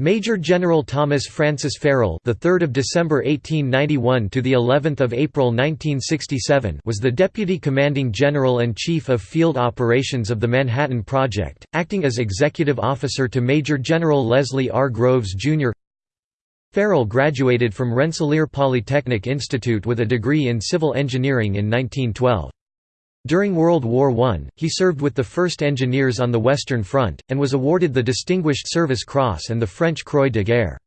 Major General Thomas Francis Farrell, the 3rd of December 1891 to the 11th of April 1967, was the deputy commanding general and chief of field operations of the Manhattan Project, acting as executive officer to Major General Leslie R. Groves Jr. Farrell graduated from Rensselaer Polytechnic Institute with a degree in civil engineering in 1912. During World War I, he served with the 1st Engineers on the Western Front, and was awarded the Distinguished Service Cross and the French Croix de Guerre.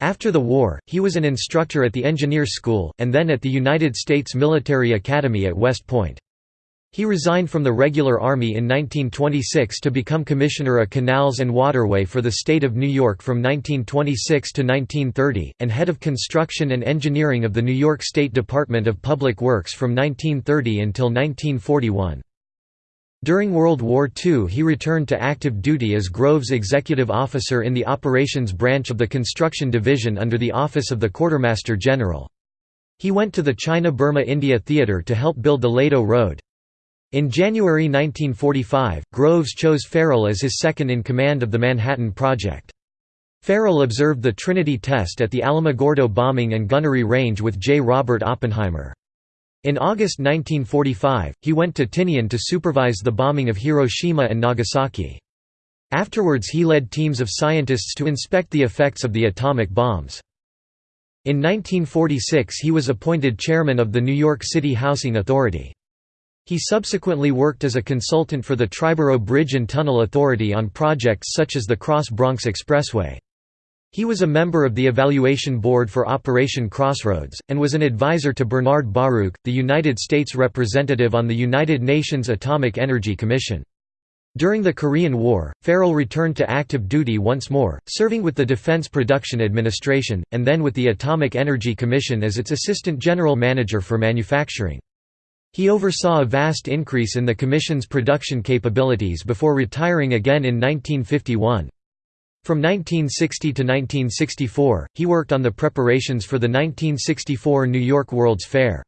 After the war, he was an instructor at the Engineers School, and then at the United States Military Academy at West Point. He resigned from the regular Army in 1926 to become Commissioner of Canals and Waterway for the state of New York from 1926 to 1930, and head of construction and engineering of the New York State Department of Public Works from 1930 until 1941. During World War II he returned to active duty as Groves Executive Officer in the Operations Branch of the Construction Division under the Office of the Quartermaster General. He went to the China-Burma-India Theatre to help build the Ledo Road. In January 1945, Groves chose Farrell as his second-in-command of the Manhattan Project. Farrell observed the Trinity test at the Alamogordo bombing and gunnery range with J. Robert Oppenheimer. In August 1945, he went to Tinian to supervise the bombing of Hiroshima and Nagasaki. Afterwards he led teams of scientists to inspect the effects of the atomic bombs. In 1946 he was appointed chairman of the New York City Housing Authority. He subsequently worked as a consultant for the Triborough Bridge and Tunnel Authority on projects such as the Cross Bronx Expressway. He was a member of the Evaluation Board for Operation Crossroads, and was an advisor to Bernard Baruch, the United States representative on the United Nations Atomic Energy Commission. During the Korean War, Farrell returned to active duty once more, serving with the Defense Production Administration, and then with the Atomic Energy Commission as its Assistant General Manager for Manufacturing. He oversaw a vast increase in the Commission's production capabilities before retiring again in 1951. From 1960 to 1964, he worked on the preparations for the 1964 New York World's Fair.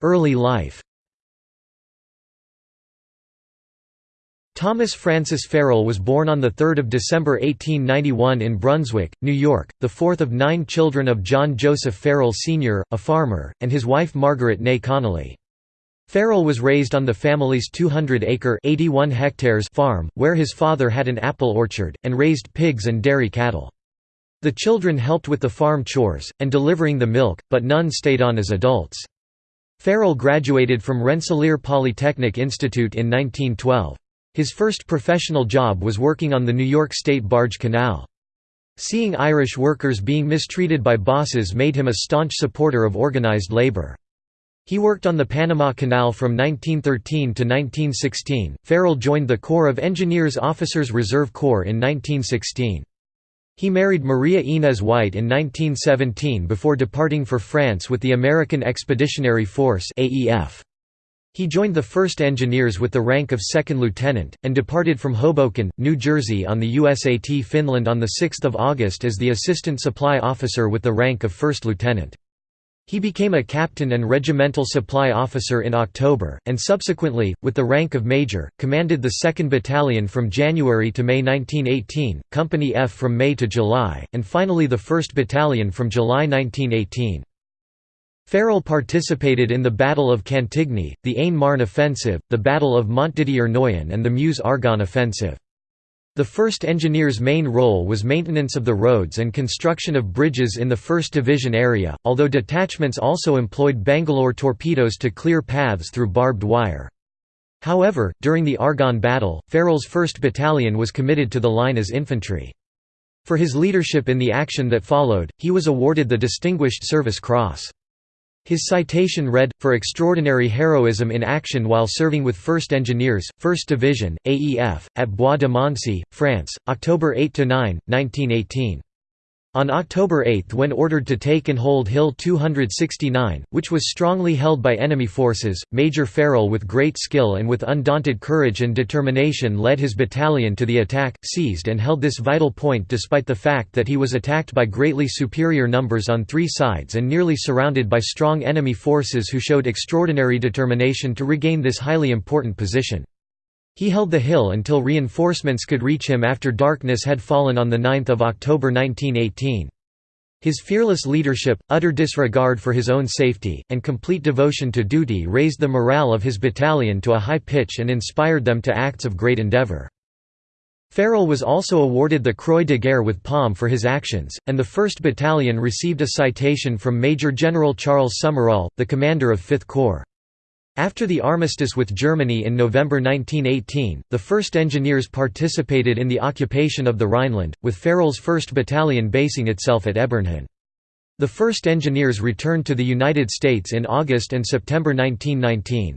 Early life Thomas Francis Farrell was born on 3 December 1891 in Brunswick, New York, the fourth of nine children of John Joseph Farrell Sr., a farmer, and his wife Margaret Ney Connolly. Farrell was raised on the family's 200-acre farm, where his father had an apple orchard, and raised pigs and dairy cattle. The children helped with the farm chores, and delivering the milk, but none stayed on as adults. Farrell graduated from Rensselaer Polytechnic Institute in 1912. His first professional job was working on the New York State Barge Canal. Seeing Irish workers being mistreated by bosses made him a staunch supporter of organized labor. He worked on the Panama Canal from 1913 to 1916. Farrell joined the Corps of Engineers Officers Reserve Corps in 1916. He married Maria Inez White in 1917 before departing for France with the American Expeditionary Force AEF. He joined the 1st Engineers with the rank of second lieutenant, and departed from Hoboken, New Jersey on the USAT Finland on 6 August as the assistant supply officer with the rank of first lieutenant. He became a captain and regimental supply officer in October, and subsequently, with the rank of major, commanded the 2nd Battalion from January to May 1918, Company F from May to July, and finally the 1st Battalion from July 1918. Farrell participated in the Battle of Cantigny, the Aisne-Marne Offensive, the Battle of Montdidier-Noyon and the Meuse-Argonne Offensive. The 1st Engineers' main role was maintenance of the roads and construction of bridges in the 1st Division area, although detachments also employed Bangalore torpedoes to clear paths through barbed wire. However, during the Argonne Battle, Farrell's 1st Battalion was committed to the line as infantry. For his leadership in the action that followed, he was awarded the Distinguished Service Cross. His citation read, for extraordinary heroism in action while serving with 1st Engineers, 1st Division, AEF, at Bois de Moncy, France, October 8–9, 1918. On October 8 when ordered to take and hold Hill 269, which was strongly held by enemy forces, Major Farrell with great skill and with undaunted courage and determination led his battalion to the attack, seized and held this vital point despite the fact that he was attacked by greatly superior numbers on three sides and nearly surrounded by strong enemy forces who showed extraordinary determination to regain this highly important position. He held the hill until reinforcements could reach him after darkness had fallen on 9 October 1918. His fearless leadership, utter disregard for his own safety, and complete devotion to duty raised the morale of his battalion to a high pitch and inspired them to acts of great endeavour. Farrell was also awarded the Croix de Guerre with Palm for his actions, and the 1st Battalion received a citation from Major General Charles Summerall, the commander of 5th Corps. After the armistice with Germany in November 1918, the 1st Engineers participated in the occupation of the Rhineland, with Farrell's 1st Battalion basing itself at Ebernhahn. The 1st Engineers returned to the United States in August and September 1919.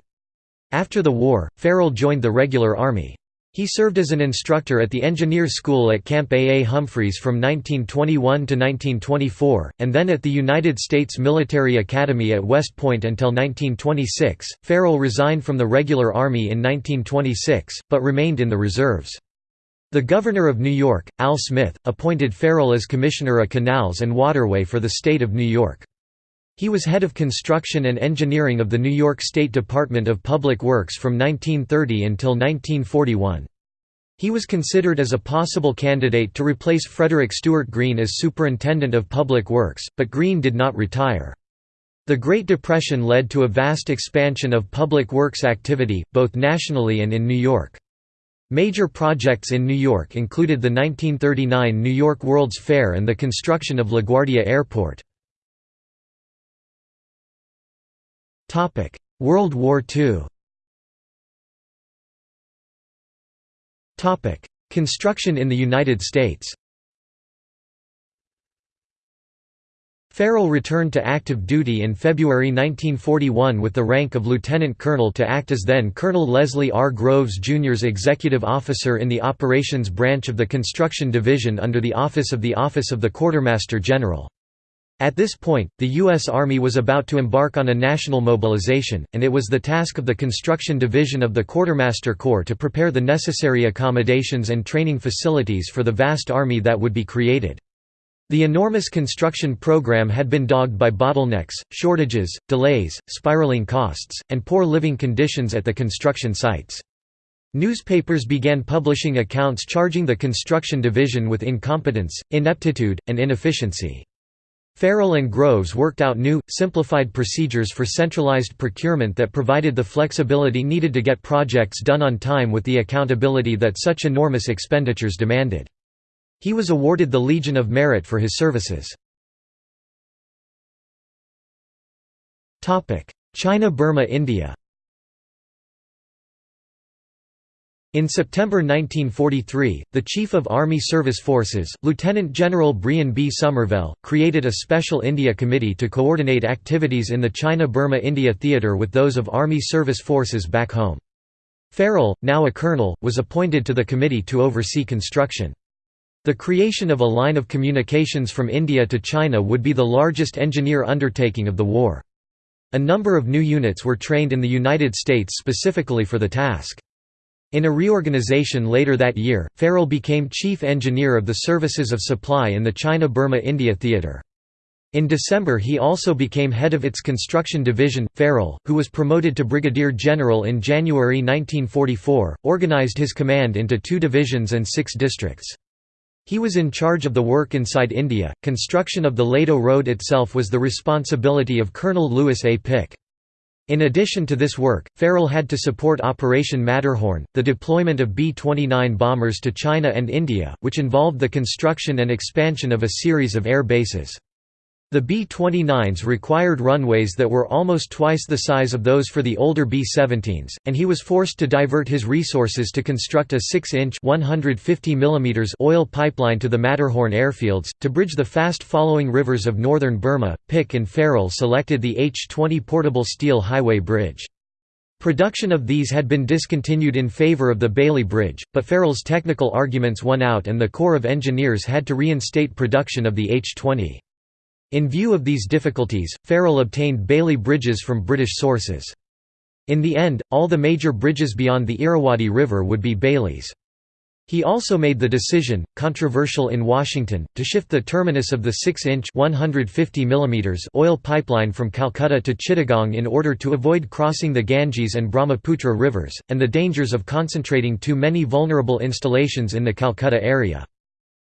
After the war, Farrell joined the Regular Army. He served as an instructor at the Engineers School at Camp A. A. Humphreys from 1921 to 1924, and then at the United States Military Academy at West Point until 1926. Farrell resigned from the regular Army in 1926, but remained in the reserves. The Governor of New York, Al Smith, appointed Farrell as Commissioner of Canals and Waterway for the state of New York. He was head of construction and engineering of the New York State Department of Public Works from 1930 until 1941. He was considered as a possible candidate to replace Frederick Stuart Greene as Superintendent of Public Works, but Greene did not retire. The Great Depression led to a vast expansion of public works activity, both nationally and in New York. Major projects in New York included the 1939 New York World's Fair and the construction of LaGuardia Airport. Topic: World War II. Topic: Construction in the United States. Farrell returned to active duty in February 1941 with the rank of lieutenant colonel to act as then Colonel Leslie R. Groves Jr.'s executive officer in the operations branch of the Construction Division under the Office of the Office of the Quartermaster General. At this point, the U.S. Army was about to embark on a national mobilization, and it was the task of the Construction Division of the Quartermaster Corps to prepare the necessary accommodations and training facilities for the vast army that would be created. The enormous construction program had been dogged by bottlenecks, shortages, delays, spiraling costs, and poor living conditions at the construction sites. Newspapers began publishing accounts charging the construction division with incompetence, ineptitude, and inefficiency. Farrell and Groves worked out new, simplified procedures for centralized procurement that provided the flexibility needed to get projects done on time with the accountability that such enormous expenditures demanded. He was awarded the Legion of Merit for his services. China-Burma-India In September 1943, the Chief of Army Service Forces, Lieutenant General Brehon B. Somervell, created a special India committee to coordinate activities in the China-Burma-India theatre with those of Army Service Forces back home. Farrell, now a colonel, was appointed to the committee to oversee construction. The creation of a line of communications from India to China would be the largest engineer undertaking of the war. A number of new units were trained in the United States specifically for the task. In a reorganization later that year, Farrell became chief engineer of the Services of Supply in the China-Burma-India Theatre. In December he also became head of its construction division. Farrell, who was promoted to brigadier general in January 1944, organized his command into two divisions and six districts. He was in charge of the work inside India. Construction of the Ledo Road itself was the responsibility of Colonel Lewis A. Pick. In addition to this work, Farrell had to support Operation Matterhorn, the deployment of B-29 bombers to China and India, which involved the construction and expansion of a series of air bases. The B-29s required runways that were almost twice the size of those for the older B-17s, and he was forced to divert his resources to construct a 6-inch oil pipeline to the Matterhorn airfields, to bridge the fast-following rivers of northern Burma. Pick and Farrell selected the H-20 portable steel highway bridge. Production of these had been discontinued in favor of the Bailey Bridge, but Farrell's technical arguments won out and the Corps of Engineers had to reinstate production of the H-20. In view of these difficulties, Farrell obtained Bailey bridges from British sources. In the end, all the major bridges beyond the Irrawaddy River would be Baileys. He also made the decision, controversial in Washington, to shift the terminus of the 6-inch oil pipeline from Calcutta to Chittagong in order to avoid crossing the Ganges and Brahmaputra rivers, and the dangers of concentrating too many vulnerable installations in the Calcutta area.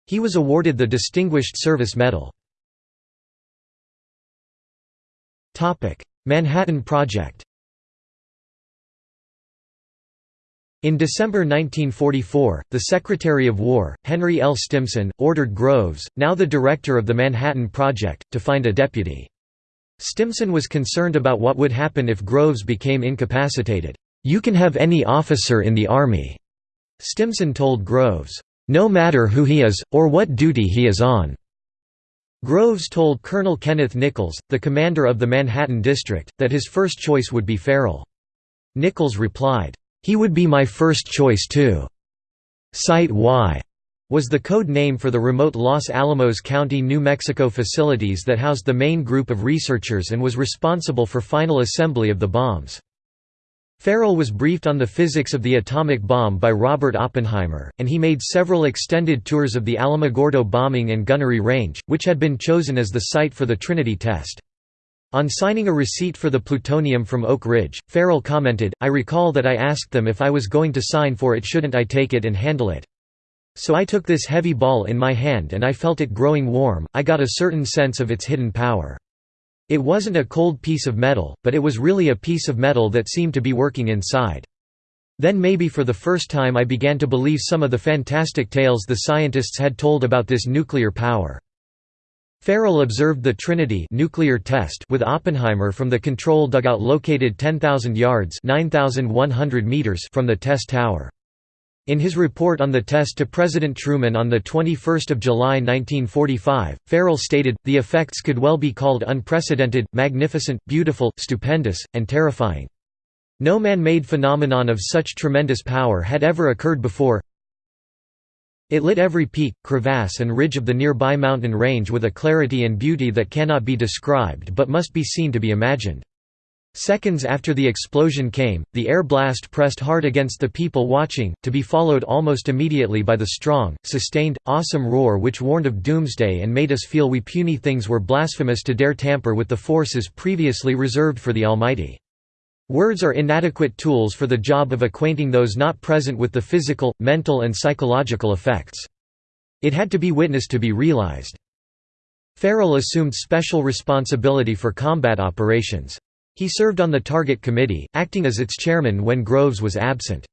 He was awarded the Distinguished Service Medal. Manhattan Project In December 1944, the Secretary of War, Henry L. Stimson, ordered Groves, now the director of the Manhattan Project, to find a deputy. Stimson was concerned about what would happen if Groves became incapacitated. "'You can have any officer in the Army,' Stimson told Groves. "'No matter who he is, or what duty he is on.' Groves told Colonel Kenneth Nichols, the commander of the Manhattan District, that his first choice would be Farrell. Nichols replied, he would be my first choice too. Site Y was the code name for the remote Los Alamos County, New Mexico facilities that housed the main group of researchers and was responsible for final assembly of the bombs. Farrell was briefed on the physics of the atomic bomb by Robert Oppenheimer, and he made several extended tours of the Alamogordo bombing and gunnery range, which had been chosen as the site for the Trinity test. On signing a receipt for the plutonium from Oak Ridge, Farrell commented, I recall that I asked them if I was going to sign for it shouldn't I take it and handle it. So I took this heavy ball in my hand and I felt it growing warm, I got a certain sense of its hidden power. It wasn't a cold piece of metal, but it was really a piece of metal that seemed to be working inside. Then maybe for the first time I began to believe some of the fantastic tales the scientists had told about this nuclear power. Farrell observed the Trinity nuclear test with Oppenheimer from the control dugout located 10,000 yards meters from the test tower. In his report on the test to President Truman on 21 July 1945, Farrell stated, the effects could well be called unprecedented, magnificent, beautiful, stupendous, and terrifying. No man-made phenomenon of such tremendous power had ever occurred before, it lit every peak, crevasse and ridge of the nearby mountain range with a clarity and beauty that cannot be described but must be seen to be imagined. Seconds after the explosion came, the air blast pressed hard against the people watching, to be followed almost immediately by the strong, sustained, awesome roar which warned of doomsday and made us feel we puny things were blasphemous to dare tamper with the forces previously reserved for the Almighty. Words are inadequate tools for the job of acquainting those not present with the physical, mental and psychological effects. It had to be witnessed to be realized. Farrell assumed special responsibility for combat operations. He served on the Target Committee, acting as its chairman when Groves was absent.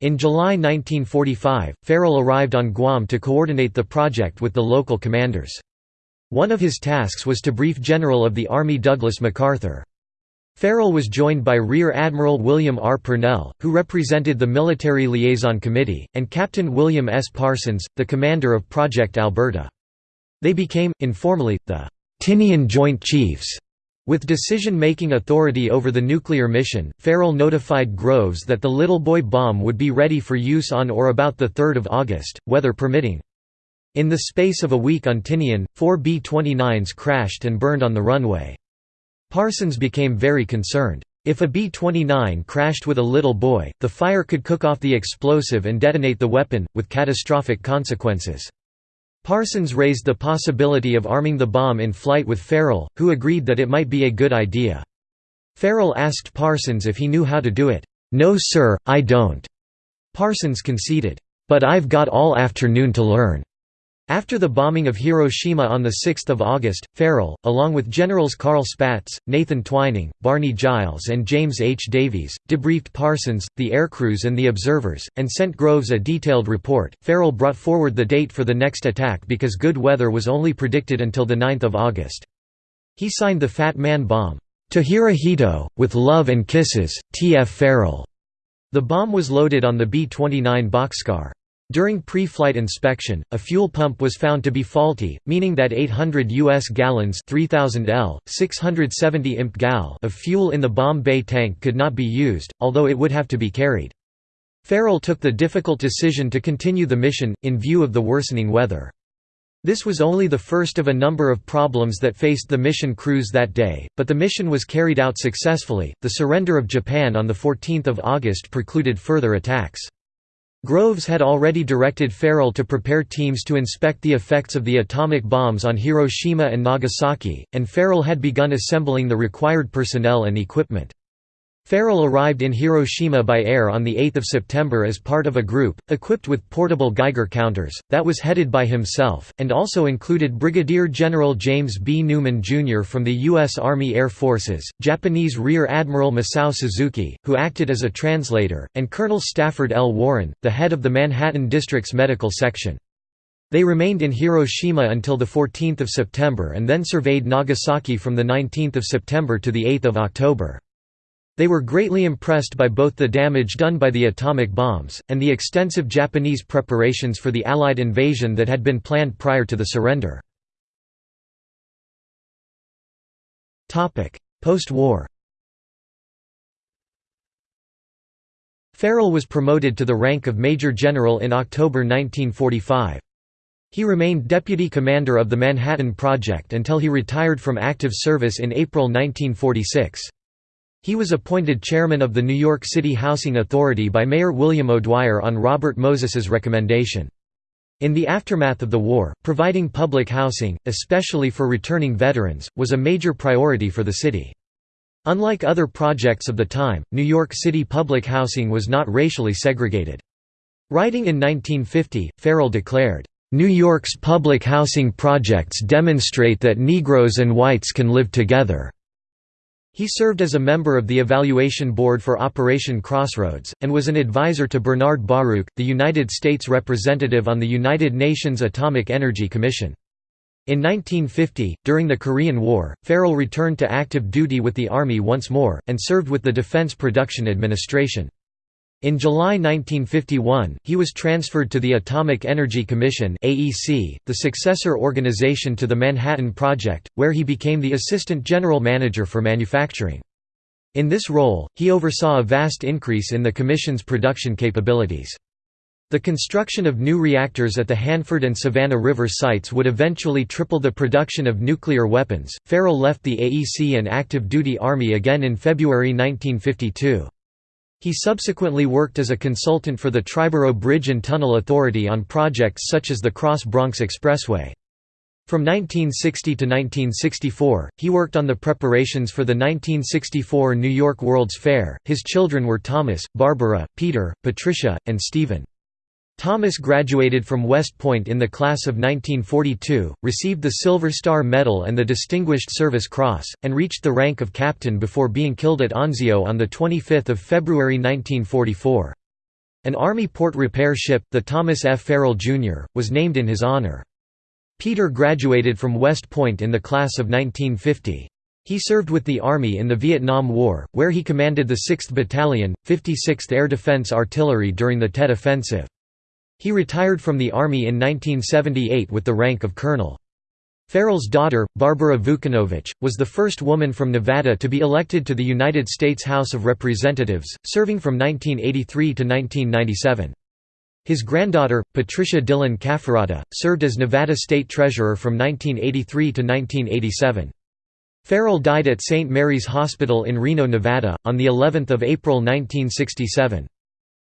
In July 1945, Farrell arrived on Guam to coordinate the project with the local commanders. One of his tasks was to brief General of the Army Douglas MacArthur. Farrell was joined by Rear Admiral William R. Purnell, who represented the Military Liaison Committee, and Captain William S. Parsons, the commander of Project Alberta. They became, informally, the Tinian Joint Chiefs. With decision-making authority over the nuclear mission, Farrell notified Groves that the Little Boy bomb would be ready for use on or about 3 August, weather permitting. In the space of a week on Tinian, four B-29s crashed and burned on the runway. Parsons became very concerned. If a B-29 crashed with a little boy, the fire could cook off the explosive and detonate the weapon, with catastrophic consequences. Parsons raised the possibility of arming the bomb in flight with Farrell, who agreed that it might be a good idea. Farrell asked Parsons if he knew how to do it. "'No sir, I don't." Parsons conceded, "'But I've got all afternoon to learn.' After the bombing of Hiroshima on 6 August, Farrell, along with Generals Carl Spaatz, Nathan Twining, Barney Giles and James H. Davies, debriefed Parsons, the aircrews and the observers, and sent Groves a detailed report. Farrell brought forward the date for the next attack because good weather was only predicted until 9 August. He signed the Fat Man bomb, "'To Hirohito, with love and kisses, T. F. Farrell'". The bomb was loaded on the B-29 Bockscar. During pre-flight inspection, a fuel pump was found to be faulty, meaning that 800 U.S. gallons 3000 L, 670 imp gal of fuel in the bomb bay tank could not be used, although it would have to be carried. Farrell took the difficult decision to continue the mission, in view of the worsening weather. This was only the first of a number of problems that faced the mission crews that day, but the mission was carried out successfully. The surrender of Japan on 14 August precluded further attacks. Groves had already directed Farrell to prepare teams to inspect the effects of the atomic bombs on Hiroshima and Nagasaki, and Farrell had begun assembling the required personnel and equipment. Farrell arrived in Hiroshima by air on 8 September as part of a group, equipped with portable Geiger counters, that was headed by himself, and also included Brigadier General James B. Newman, Jr. from the U.S. Army Air Forces, Japanese Rear Admiral Masao Suzuki, who acted as a translator, and Colonel Stafford L. Warren, the head of the Manhattan District's medical section. They remained in Hiroshima until 14 September and then surveyed Nagasaki from 19 September to 8 October. They were greatly impressed by both the damage done by the atomic bombs, and the extensive Japanese preparations for the Allied invasion that had been planned prior to the surrender. Post-war Farrell was promoted to the rank of Major General in October 1945. He remained deputy commander of the Manhattan Project until he retired from active service in April 1946. He was appointed chairman of the New York City Housing Authority by Mayor William O'Dwyer on Robert Moses's recommendation. In the aftermath of the war, providing public housing, especially for returning veterans, was a major priority for the city. Unlike other projects of the time, New York City public housing was not racially segregated. Writing in 1950, Farrell declared, "...New York's public housing projects demonstrate that Negroes and whites can live together." He served as a member of the Evaluation Board for Operation Crossroads, and was an advisor to Bernard Baruch, the United States representative on the United Nations Atomic Energy Commission. In 1950, during the Korean War, Farrell returned to active duty with the Army once more, and served with the Defense Production Administration. In July 1951, he was transferred to the Atomic Energy Commission (AEC), the successor organization to the Manhattan Project, where he became the assistant general manager for manufacturing. In this role, he oversaw a vast increase in the commission's production capabilities. The construction of new reactors at the Hanford and Savannah River sites would eventually triple the production of nuclear weapons. Farrell left the AEC and active duty Army again in February 1952. He subsequently worked as a consultant for the Triborough Bridge and Tunnel Authority on projects such as the Cross Bronx Expressway. From 1960 to 1964, he worked on the preparations for the 1964 New York World's Fair. His children were Thomas, Barbara, Peter, Patricia, and Stephen. Thomas graduated from West Point in the class of 1942, received the Silver Star Medal and the Distinguished Service Cross, and reached the rank of captain before being killed at Anzio on 25 February 1944. An Army port repair ship, the Thomas F. Farrell, Jr., was named in his honor. Peter graduated from West Point in the class of 1950. He served with the Army in the Vietnam War, where he commanded the 6th Battalion, 56th Air Defense Artillery during the Tet Offensive. He retired from the Army in 1978 with the rank of colonel. Farrell's daughter, Barbara Vucanovich, was the first woman from Nevada to be elected to the United States House of Representatives, serving from 1983 to 1997. His granddaughter, Patricia Dillon Cafferata, served as Nevada State Treasurer from 1983 to 1987. Ferrell died at St. Mary's Hospital in Reno, Nevada, on of April 1967.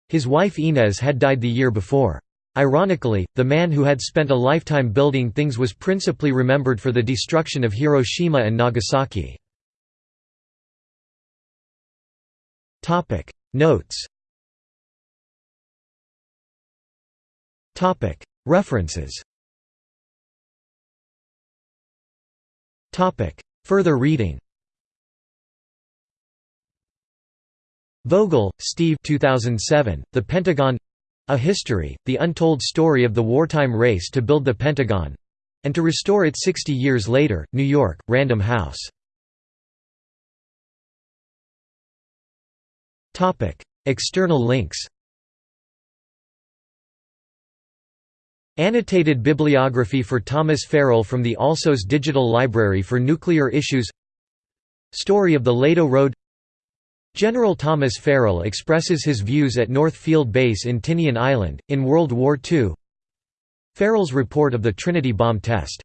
His wife Inez had died the year before. Ironically, the man who had spent a lifetime building things was principally remembered for the destruction of Hiroshima and Nagasaki. Notes References Further reading Vogel, Steve 2007, The Pentagon A History, The Untold Story of the Wartime Race to Build the Pentagon—and to Restore It 60 Years Later, New York, Random House. External links. Annotated bibliography for Thomas Farrell from the Alsos Digital Library for Nuclear Issues. Story of the Ledo Road General Thomas Farrell expresses his views at North Field Base in Tinian Island, in World War II Farrell's report of the Trinity bomb test